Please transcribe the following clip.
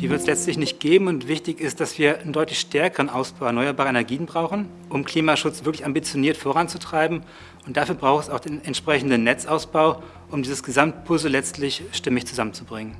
Die wird es letztlich nicht geben und wichtig ist, dass wir einen deutlich stärkeren Ausbau erneuerbarer Energien brauchen, um Klimaschutz wirklich ambitioniert voranzutreiben. Und dafür braucht es auch den entsprechenden Netzausbau, um dieses Gesamtpuzzle letztlich stimmig zusammenzubringen.